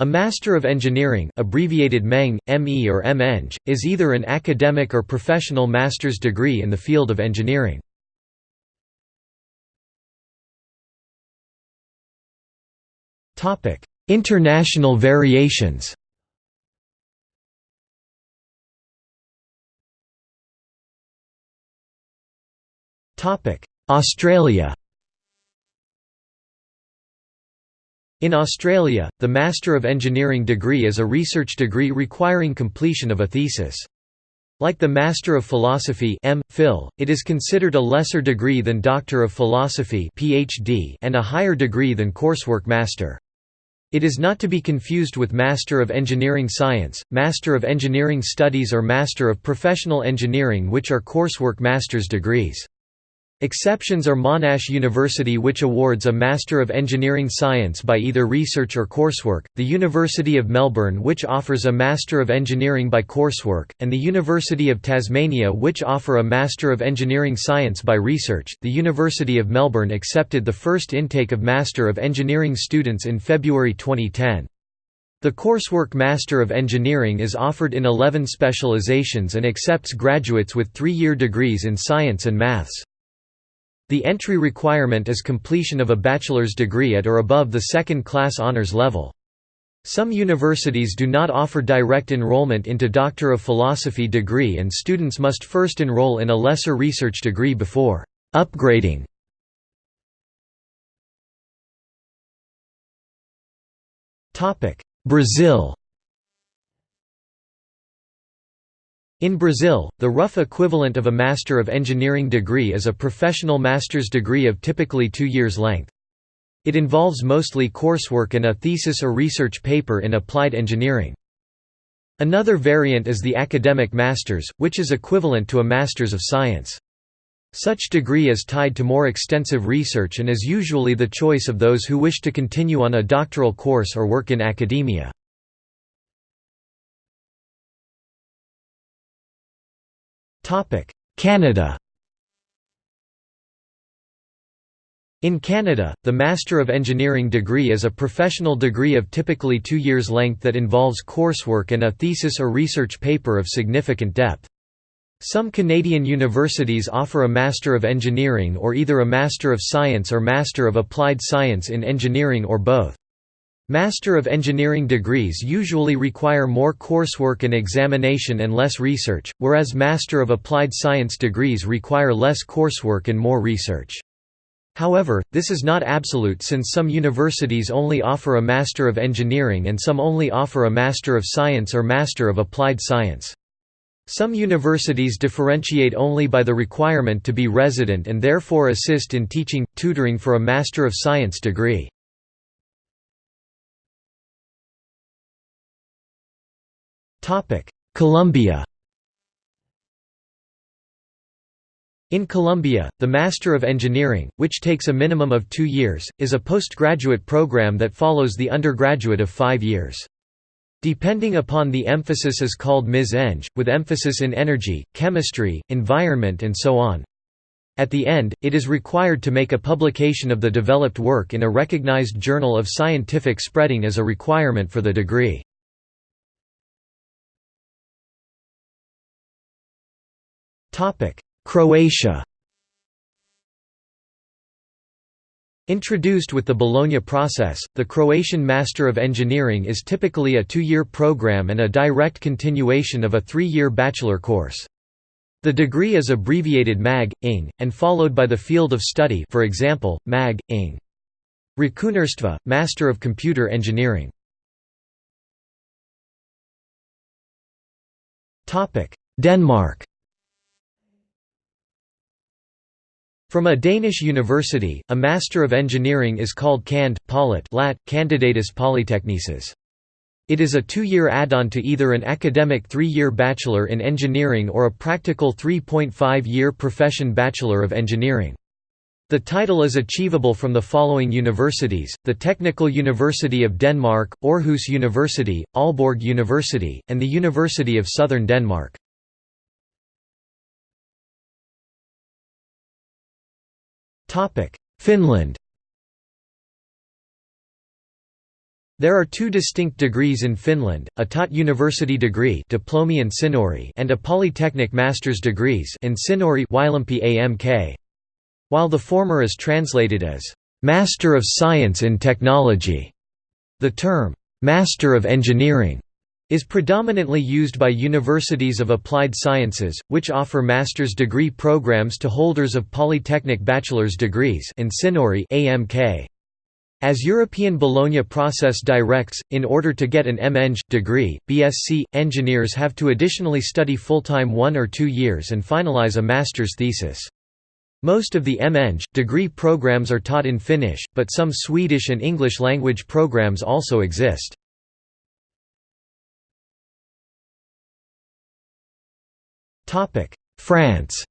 A Master of Engineering abbreviated MEng, ME or MEng, is either an academic or professional master's degree in the field of engineering. International variations Australia In Australia, the Master of Engineering degree is a research degree requiring completion of a thesis. Like the Master of Philosophy M. Phil, it is considered a lesser degree than Doctor of Philosophy PhD and a higher degree than Coursework Master. It is not to be confused with Master of Engineering Science, Master of Engineering Studies or Master of Professional Engineering which are coursework master's degrees. Exceptions are Monash University which awards a Master of Engineering Science by either research or coursework, the University of Melbourne which offers a Master of Engineering by coursework, and the University of Tasmania which offer a Master of Engineering Science by research. The University of Melbourne accepted the first intake of Master of Engineering students in February 2010. The coursework Master of Engineering is offered in 11 specializations and accepts graduates with three-year degrees in science and maths. The entry requirement is completion of a bachelor's degree at or above the second-class honors level. Some universities do not offer direct enrollment into Doctor of Philosophy degree and students must first enroll in a lesser research degree before upgrading. Brazil In Brazil, the rough equivalent of a Master of Engineering degree is a professional master's degree of typically two years' length. It involves mostly coursework and a thesis or research paper in applied engineering. Another variant is the academic master's, which is equivalent to a master's of science. Such degree is tied to more extensive research and is usually the choice of those who wish to continue on a doctoral course or work in academia. Canada In Canada, the Master of Engineering degree is a professional degree of typically two years' length that involves coursework and a thesis or research paper of significant depth. Some Canadian universities offer a Master of Engineering or either a Master of Science or Master of Applied Science in Engineering or both. Master of Engineering degrees usually require more coursework and examination and less research, whereas Master of Applied Science degrees require less coursework and more research. However, this is not absolute since some universities only offer a Master of Engineering and some only offer a Master of Science or Master of Applied Science. Some universities differentiate only by the requirement to be resident and therefore assist in teaching, tutoring for a Master of Science degree. Colombia In Colombia, the Master of Engineering, which takes a minimum of two years, is a postgraduate program that follows the undergraduate of five years. Depending upon the emphasis is called Ms. Eng, with emphasis in energy, chemistry, environment and so on. At the end, it is required to make a publication of the developed work in a recognized journal of scientific spreading as a requirement for the degree. Croatia Introduced with the Bologna process, the Croatian Master of Engineering is typically a two-year program and a direct continuation of a three-year bachelor course. The degree is abbreviated MAG, ING, and followed by the field of study for example, MAG, ING. Računarstva, Master of Computer Engineering Denmark From a Danish university, a Master of Engineering is called Cand. Polit Lat. Candidatus Polytechnices. It is a two-year add-on to either an academic three-year Bachelor in Engineering or a practical 3.5-year profession Bachelor of Engineering. The title is achievable from the following universities, the Technical University of Denmark, Aarhus University, Aalborg University, and the University of Southern Denmark. Finland There are two distinct degrees in Finland, a taught university degree diplomi-insinööri and a polytechnic master's degrees insinööri AMK. While the former is translated as, "'Master of Science in Technology'", the term, "'Master of Engineering' is predominantly used by universities of applied sciences, which offer master's degree programs to holders of polytechnic bachelor's degrees insinööri AMK. As European Bologna process directs, in order to get an M.Eng. degree, BSc, engineers have to additionally study full-time one or two years and finalize a master's thesis. Most of the M.Eng. degree programs are taught in Finnish, but some Swedish and English language programs also exist. France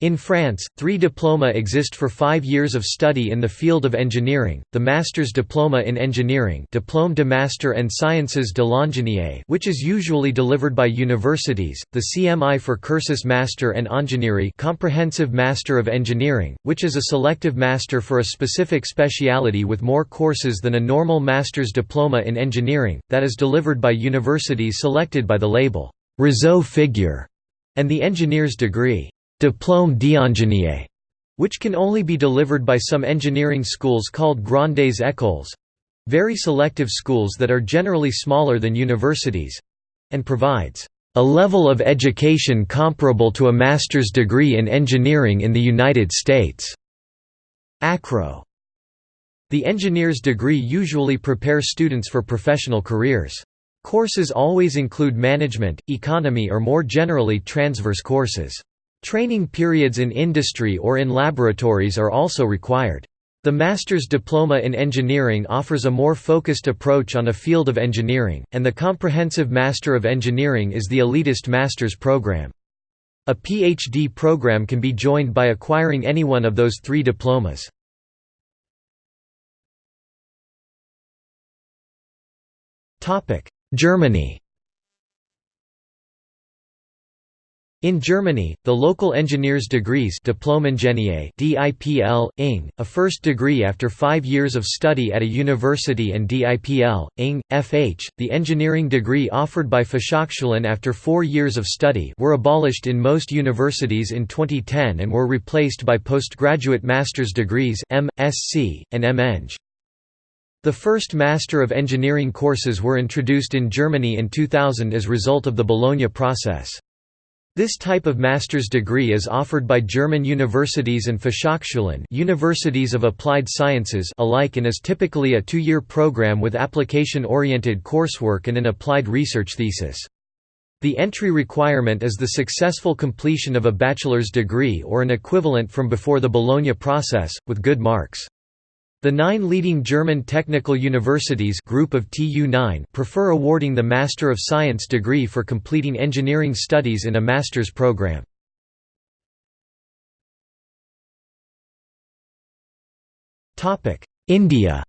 In France, three diploma exist for five years of study in the field of engineering, the Master's Diploma in Engineering Diplôme de Master en Sciences de l'Ingénierie which is usually delivered by universities, the CMI for Cursus Master and Ingénierie Comprehensive Master of Engineering, which is a selective master for a specific speciality with more courses than a normal Master's Diploma in Engineering, that is delivered by universities selected by the label, Réseau Figure, and the engineer's degree. Diplôme d'ingénieur, which can only be delivered by some engineering schools called grandes écoles—very selective schools that are generally smaller than universities—and provides a level of education comparable to a master's degree in engineering in the United States. ACRO. The engineer's degree usually prepares students for professional careers. Courses always include management, economy or more generally transverse courses. Training periods in industry or in laboratories are also required. The Master's Diploma in Engineering offers a more focused approach on a field of engineering, and the Comprehensive Master of Engineering is the elitist master's program. A PhD program can be joined by acquiring any one of those three diplomas. Germany In Germany, the local engineer's degrees Diplom-Ingenieur DIPL, ING, a first degree after five years of study at a university and DIPL, ING, FH, the engineering degree offered by Fachhochschulen after four years of study were abolished in most universities in 2010 and were replaced by postgraduate master's degrees M.Sc. and M.Eng. The first Master of Engineering courses were introduced in Germany in 2000 as a result of the Bologna process. This type of master's degree is offered by German universities and Fachhochschulen universities of applied sciences alike and is typically a two-year program with application-oriented coursework and an applied research thesis. The entry requirement is the successful completion of a bachelor's degree or an equivalent from before the Bologna process, with good marks. The nine leading German technical universities group of TU9 prefer awarding the Master of Science degree for completing engineering studies in a master's program. India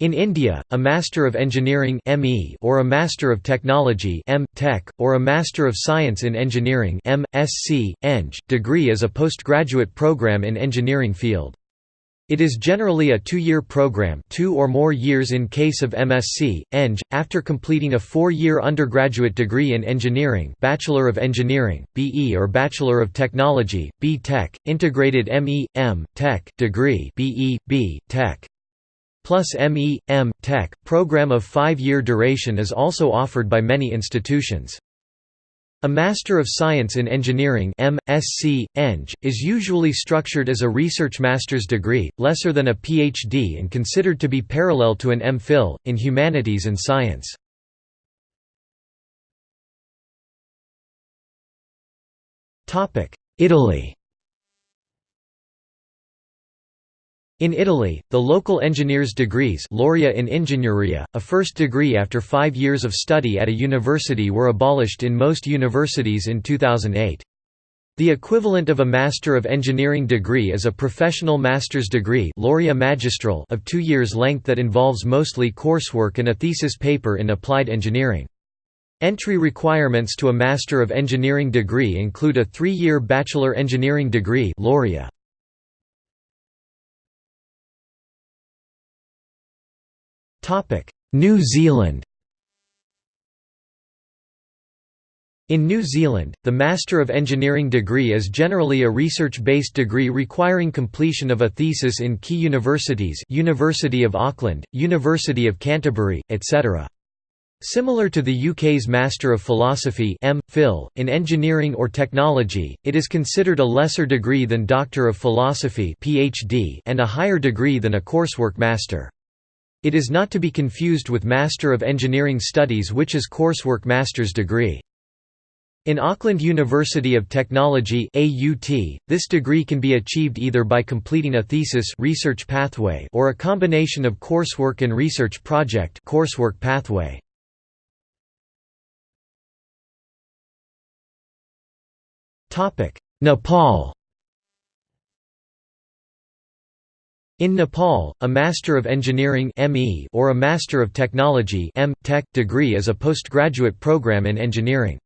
In India, a Master of Engineering (ME) or a Master of Technology (M. Tech) or a Master of Science in Engineering (M. Sc. Eng) degree is a postgraduate program in engineering field. It is generally a two-year program two or more years in case of MSc, Eng, after completing a four-year undergraduate degree in engineering Bachelor of Engineering, BE or Bachelor of Technology, B Tech, integrated ME, M, Tech, degree BE, B, Tech plus ME, M. Tech, program of five-year duration is also offered by many institutions. A Master of Science in Engineering MSc, Eng, is usually structured as a research master's degree, lesser than a PhD and considered to be parallel to an M.Phil, in humanities and science. Italy In Italy, the local engineers' degrees laurea in Ingegneria, a first degree after five years of study at a university were abolished in most universities in 2008. The equivalent of a Master of Engineering degree is a professional master's degree laurea magistral of two years' length that involves mostly coursework and a thesis paper in applied engineering. Entry requirements to a Master of Engineering degree include a three-year bachelor engineering degree laurea. New Zealand In New Zealand, the Master of Engineering degree is generally a research-based degree requiring completion of a thesis in key universities University of Auckland, University of Canterbury, etc. Similar to the UK's Master of Philosophy M. Phil, in engineering or technology, it is considered a lesser degree than Doctor of Philosophy PhD and a higher degree than a coursework master. It is not to be confused with Master of Engineering Studies which is coursework master's degree. In Auckland University of Technology AUT, this degree can be achieved either by completing a thesis research pathway or a combination of coursework and research project coursework pathway. Nepal In Nepal, a Master of Engineering (ME) or a Master of Technology (tech) degree is a postgraduate program in engineering.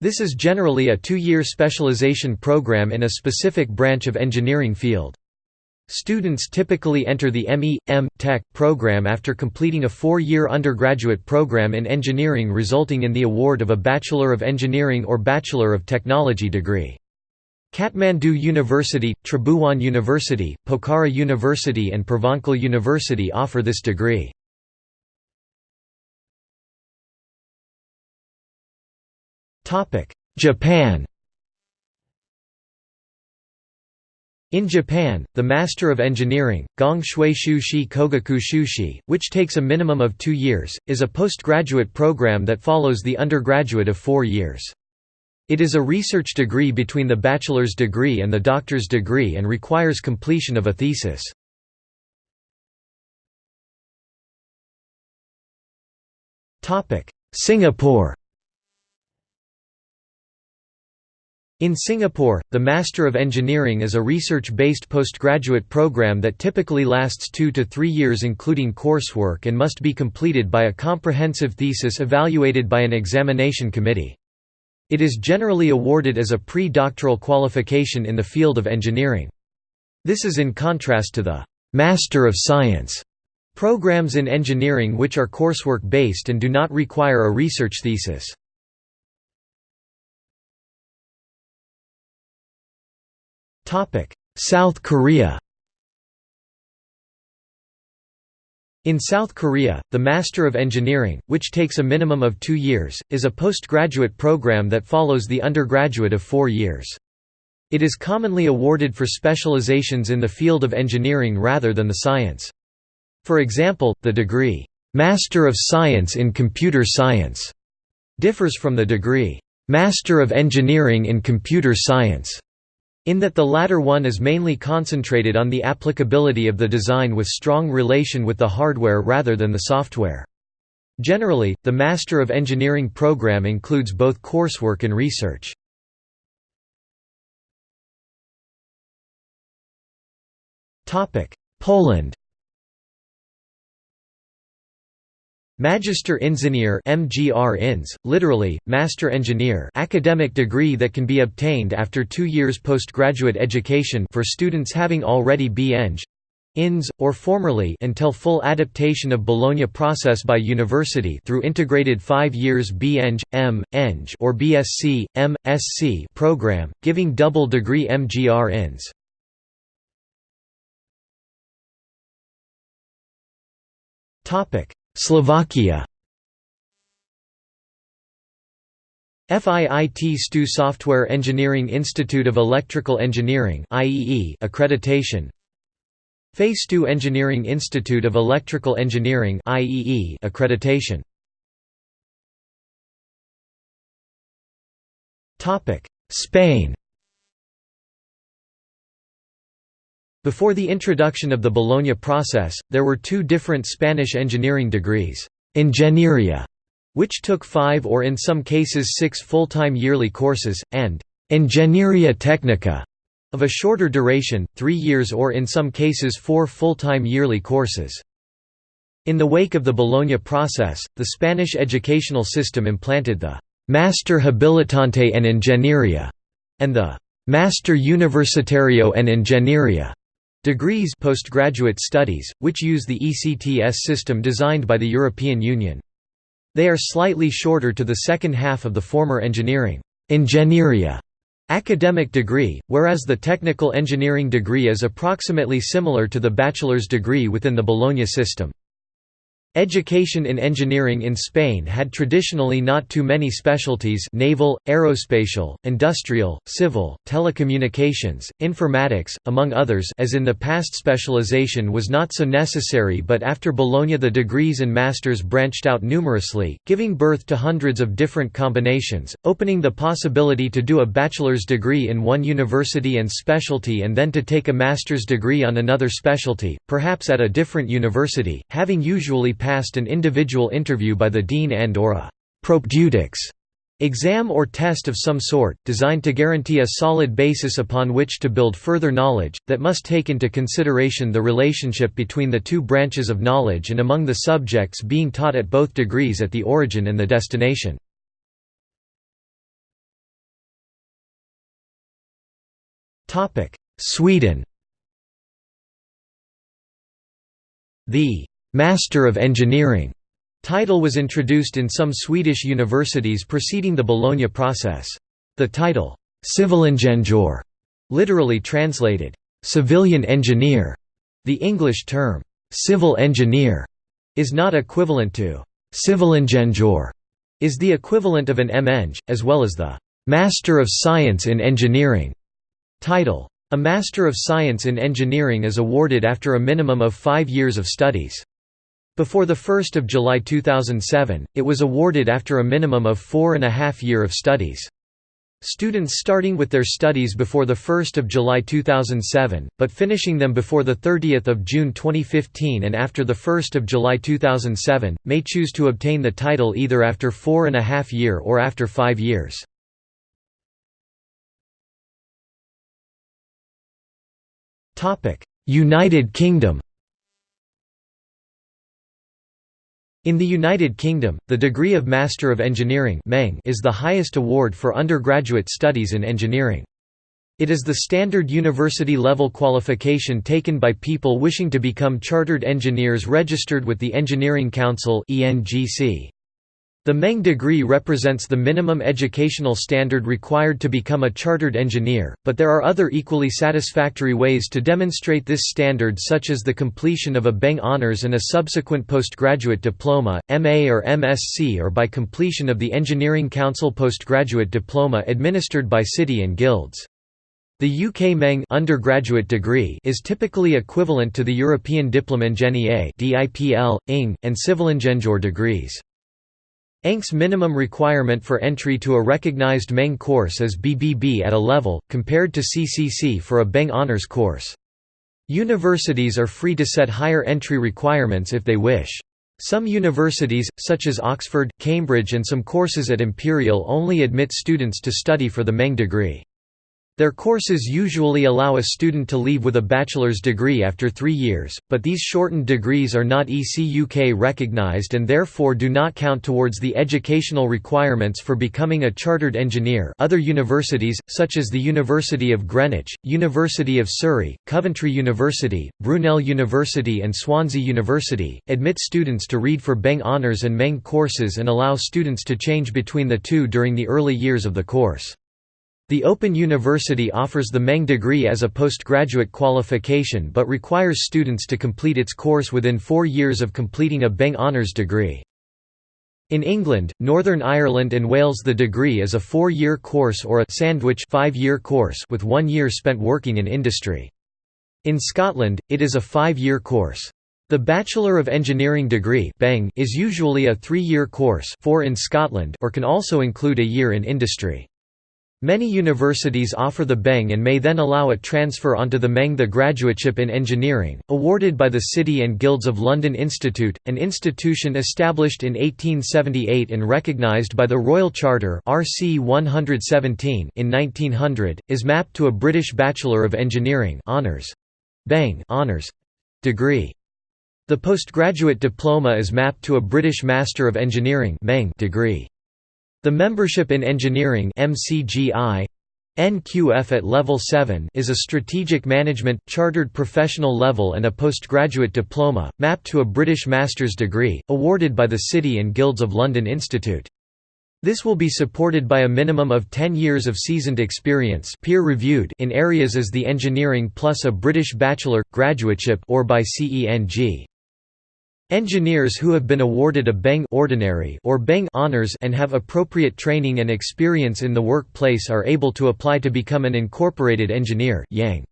This is generally a two-year specialization program in a specific branch of engineering field. Students typically enter the ME, M. Tech program after completing a four-year undergraduate program in engineering resulting in the award of a Bachelor of Engineering or Bachelor of Technology degree. Kathmandu University, Tribhuvan University, Pokhara University and Purvanchal University offer this degree. Japan In Japan, the Master of Engineering, Gong Shui Shushi Kogaku Shushi, which takes a minimum of two years, is a postgraduate program that follows the undergraduate of four years. It is a research degree between the bachelor's degree and the doctor's degree and requires completion of a thesis. Singapore In Singapore, the Master of Engineering is a research-based postgraduate program that typically lasts two to three years including coursework and must be completed by a comprehensive thesis evaluated by an examination committee. It is generally awarded as a pre-doctoral qualification in the field of engineering. This is in contrast to the «Master of Science» programs in engineering which are coursework-based and do not require a research thesis. South Korea In South Korea, the Master of Engineering, which takes a minimum of two years, is a postgraduate program that follows the undergraduate of four years. It is commonly awarded for specializations in the field of engineering rather than the science. For example, the degree, Master of Science in Computer Science, differs from the degree, Master of Engineering in Computer Science in that the latter one is mainly concentrated on the applicability of the design with strong relation with the hardware rather than the software. Generally, the Master of Engineering program includes both coursework and research. Poland Magister Ingenieur MGR INS, literally, Master Engineer academic degree that can be obtained after two years postgraduate education for students having already B.Eng. INS, or formerly until full adaptation of Bologna process by university through integrated five years B.Eng, M. Eng or BSc, M.Sc program, giving double degree MGR INS. Slovakia. FIIT STU Software Engineering Institute of Electrical Engineering accreditation. FE STU Engineering Institute of Electrical Engineering accreditation. Topic Spain Before the introduction of the Bologna process, there were two different Spanish engineering degrees, Ingeniería, which took five or in some cases six full-time yearly courses, and Ingeniería Técnica, of a shorter duration, three years or in some cases four full-time yearly courses. In the wake of the Bologna process, the Spanish educational system implanted the «Master Habilitante en Ingeniería» and the «Master Universitario en Ingeniería» degrees postgraduate studies, which use the ECTS system designed by the European Union. They are slightly shorter to the second half of the former engineering Ingenieria academic degree, whereas the technical engineering degree is approximately similar to the bachelor's degree within the Bologna system. Education in engineering in Spain had traditionally not too many specialties naval, aerospatial, industrial, civil, telecommunications, informatics, among others as in the past specialization was not so necessary but after Bologna the degrees and masters branched out numerously, giving birth to hundreds of different combinations, opening the possibility to do a bachelor's degree in one university and specialty and then to take a master's degree on another specialty, perhaps at a different university, having usually passed an individual interview by the dean and or a «propedeutics» exam or test of some sort, designed to guarantee a solid basis upon which to build further knowledge, that must take into consideration the relationship between the two branches of knowledge and among the subjects being taught at both degrees at the origin and the destination. Sweden The Master of Engineering title was introduced in some Swedish universities preceding the Bologna process. The title, Civilingenjör, literally translated, civilian engineer. The English term, civil engineer, is not equivalent to Civilingenjör, is the equivalent of an M.Eng, as well as the Master of Science in Engineering title. A Master of Science in Engineering is awarded after a minimum of five years of studies. Before 1 July 2007, it was awarded after a minimum of four and a half year of studies. Students starting with their studies before 1 July 2007, but finishing them before 30 June 2015 and after 1 July 2007, may choose to obtain the title either after four and a half year or after five years. United Kingdom In the United Kingdom, the degree of Master of Engineering is the highest award for undergraduate studies in engineering. It is the standard university-level qualification taken by people wishing to become chartered engineers registered with the Engineering Council ENGC. The Meng degree represents the minimum educational standard required to become a chartered engineer, but there are other equally satisfactory ways to demonstrate this standard such as the completion of a Beng Honours and a subsequent postgraduate diploma, MA or MSc or by completion of the Engineering Council postgraduate diploma administered by city and guilds. The UK Meng undergraduate degree is typically equivalent to the European Diplom Ingénieur (DIPL, ING, and Civilingenjör degrees. ENG's minimum requirement for entry to a recognized Meng course is BBB at a level, compared to CCC for a Beng Honours course. Universities are free to set higher entry requirements if they wish. Some universities, such as Oxford, Cambridge and some courses at Imperial only admit students to study for the Meng degree. Their courses usually allow a student to leave with a bachelor's degree after three years, but these shortened degrees are not ECUK recognized and therefore do not count towards the educational requirements for becoming a chartered engineer other universities, such as the University of Greenwich, University of Surrey, Coventry University, Brunel University and Swansea University, admit students to read for Beng Honours and Meng courses and allow students to change between the two during the early years of the course. The Open University offers the Meng degree as a postgraduate qualification but requires students to complete its course within four years of completing a Beng Honours degree. In England, Northern Ireland and Wales the degree is a four-year course or a sandwich five-year course with one year spent working in industry. In Scotland, it is a five-year course. The Bachelor of Engineering degree is usually a three-year course four in Scotland or can also include a year in industry. Many universities offer the Beng and may then allow a transfer onto the Meng the Graduateship in Engineering, awarded by the City and Guilds of London Institute, an institution established in 1878 and recognised by the Royal Charter RC 117 in 1900, is mapped to a British Bachelor of Engineering honours Beng honours degree. The postgraduate diploma is mapped to a British Master of Engineering degree. The membership in engineering MCGI NQF at level 7 is a strategic management, chartered professional level and a postgraduate diploma, mapped to a British master's degree, awarded by the City and Guilds of London Institute. This will be supported by a minimum of 10 years of seasoned experience peer-reviewed in areas as the engineering plus a British bachelor, graduateship or by CENG. Engineers who have been awarded a Beng ordinary or Beng honors and have appropriate training and experience in the workplace are able to apply to become an incorporated engineer IEng.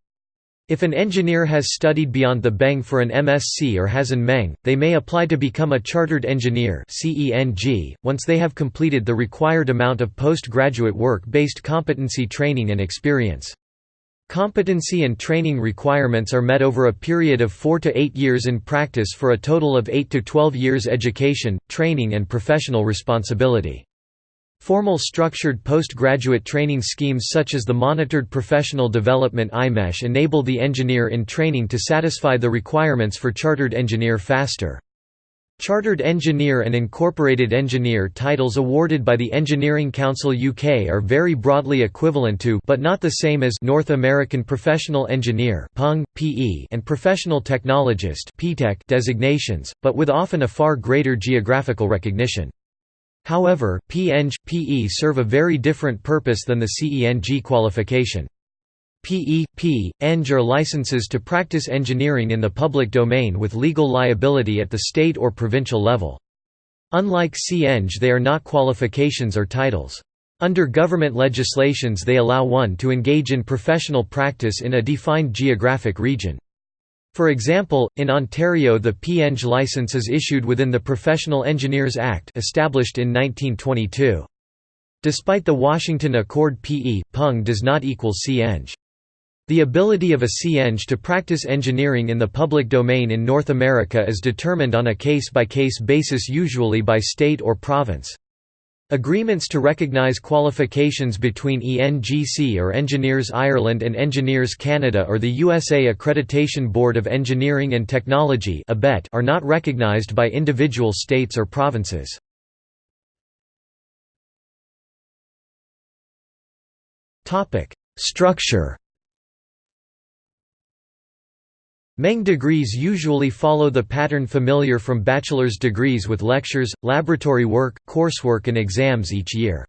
If an engineer has studied beyond the Beng for an MSc or has an Meng, they may apply to become a Chartered Engineer once they have completed the required amount of postgraduate work-based competency training and experience. Competency and training requirements are met over a period of 4 to 8 years in practice for a total of 8 to 12 years education, training and professional responsibility. Formal structured postgraduate training schemes such as the Monitored Professional Development IMechE enable the engineer in training to satisfy the requirements for chartered engineer faster. Chartered Engineer and Incorporated Engineer titles awarded by the Engineering Council UK are very broadly equivalent to but not the same as North American Professional Engineer and Professional Technologist designations, but with often a far greater geographical recognition. However, PEng, PE serve a very different purpose than the CENG qualification. PE, P, Eng are licenses to practice engineering in the public domain with legal liability at the state or provincial level. Unlike CEng they are not qualifications or titles. Under government legislations they allow one to engage in professional practice in a defined geographic region. For example, in Ontario the PEng license is issued within the Professional Engineers Act established in 1922. Despite the Washington Accord PE, PEng does not equal CEng. The ability of a CEng to practice engineering in the public domain in North America is determined on a case-by-case -case basis usually by state or province. Agreements to recognize qualifications between ENGC or Engineers Ireland and Engineers Canada or the USA Accreditation Board of Engineering and Technology are not recognized by individual states or provinces. Structure Meng degrees usually follow the pattern familiar from bachelor's degrees with lectures, laboratory work, coursework and exams each year.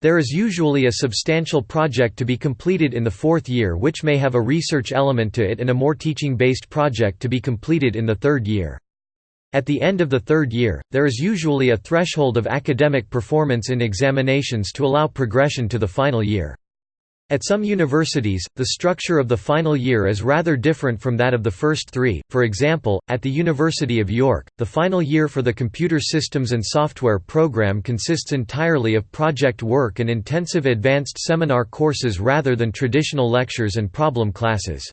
There is usually a substantial project to be completed in the fourth year which may have a research element to it and a more teaching-based project to be completed in the third year. At the end of the third year, there is usually a threshold of academic performance in examinations to allow progression to the final year. At some universities, the structure of the final year is rather different from that of the first three, for example, at the University of York, the final year for the Computer Systems and Software program consists entirely of project work and intensive advanced seminar courses rather than traditional lectures and problem classes.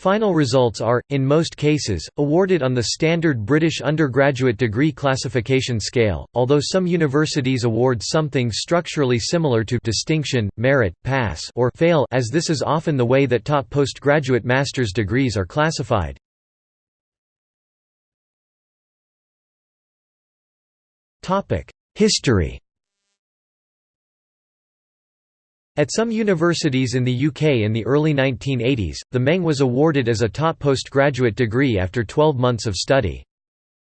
Final results are, in most cases, awarded on the standard British undergraduate degree classification scale, although some universities award something structurally similar to distinction, merit, pass or fail as this is often the way that top postgraduate master's degrees are classified. History At some universities in the UK in the early 1980s, the Meng was awarded as a top postgraduate degree after 12 months of study.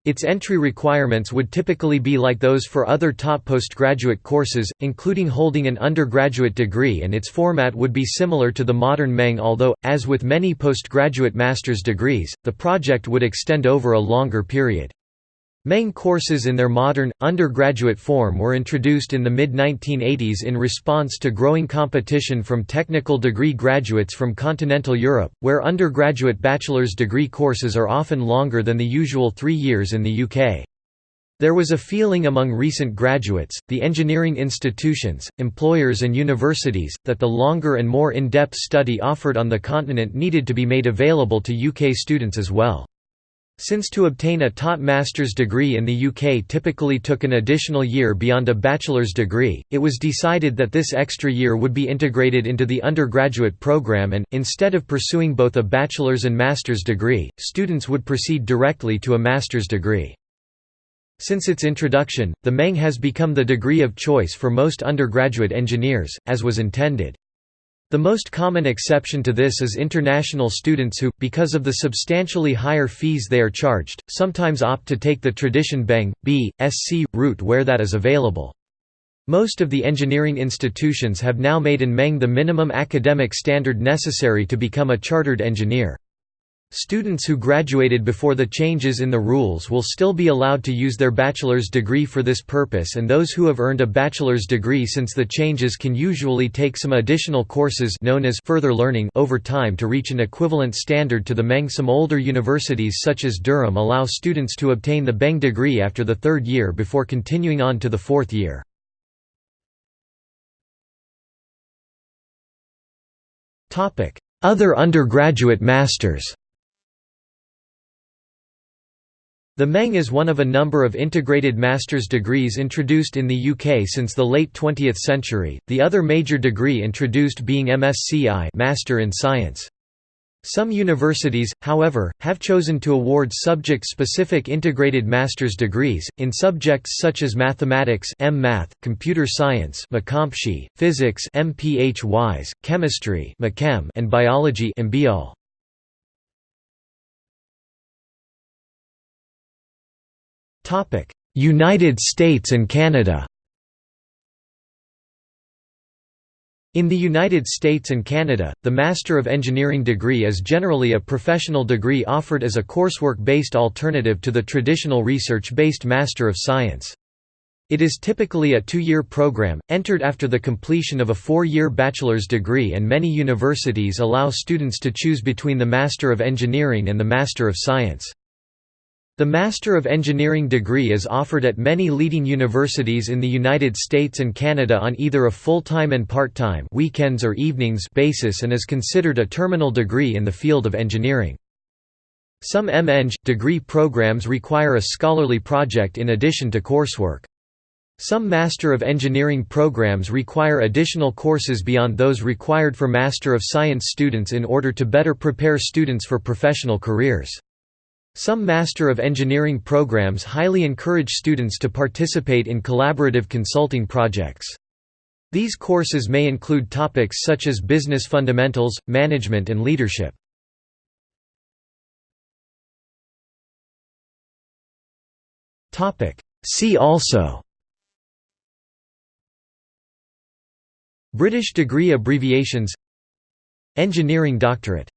Its entry requirements would typically be like those for other top postgraduate courses, including holding an undergraduate degree and its format would be similar to the modern Meng although, as with many postgraduate master's degrees, the project would extend over a longer period. Meng courses in their modern, undergraduate form were introduced in the mid-1980s in response to growing competition from technical degree graduates from continental Europe, where undergraduate bachelor's degree courses are often longer than the usual three years in the UK. There was a feeling among recent graduates, the engineering institutions, employers and universities, that the longer and more in-depth study offered on the continent needed to be made available to UK students as well. Since to obtain a top master's degree in the UK typically took an additional year beyond a bachelor's degree, it was decided that this extra year would be integrated into the undergraduate program and, instead of pursuing both a bachelor's and master's degree, students would proceed directly to a master's degree. Since its introduction, the Meng has become the degree of choice for most undergraduate engineers, as was intended. The most common exception to this is international students who, because of the substantially higher fees they are charged, sometimes opt to take the tradition Beng, B, Sc. route where that is available. Most of the engineering institutions have now made an Meng the minimum academic standard necessary to become a chartered engineer. Students who graduated before the changes in the rules will still be allowed to use their bachelor's degree for this purpose and those who have earned a bachelor's degree since the changes can usually take some additional courses known as further learning over time to reach an equivalent standard to the Meng. Some older universities such as Durham allow students to obtain the Beng degree after the third year before continuing on to the fourth year. Other undergraduate masters The Meng is one of a number of integrated master's degrees introduced in the UK since the late 20th century, the other major degree introduced being MSci Master in Science. Some universities, however, have chosen to award subject-specific integrated master's degrees, in subjects such as mathematics M-Math, computer science physics M.Ph.Ys, chemistry and biology MBiol. United States and Canada In the United States and Canada, the Master of Engineering degree is generally a professional degree offered as a coursework-based alternative to the traditional research-based Master of Science. It is typically a two-year program, entered after the completion of a four-year bachelor's degree and many universities allow students to choose between the Master of Engineering and the Master of Science. The Master of Engineering degree is offered at many leading universities in the United States and Canada on either a full-time and part-time weekends or evenings basis and is considered a terminal degree in the field of engineering. Some MEng degree programs require a scholarly project in addition to coursework. Some Master of Engineering programs require additional courses beyond those required for Master of Science students in order to better prepare students for professional careers. Some Master of Engineering programs highly encourage students to participate in collaborative consulting projects. These courses may include topics such as business fundamentals, management and leadership. See also British degree abbreviations Engineering doctorate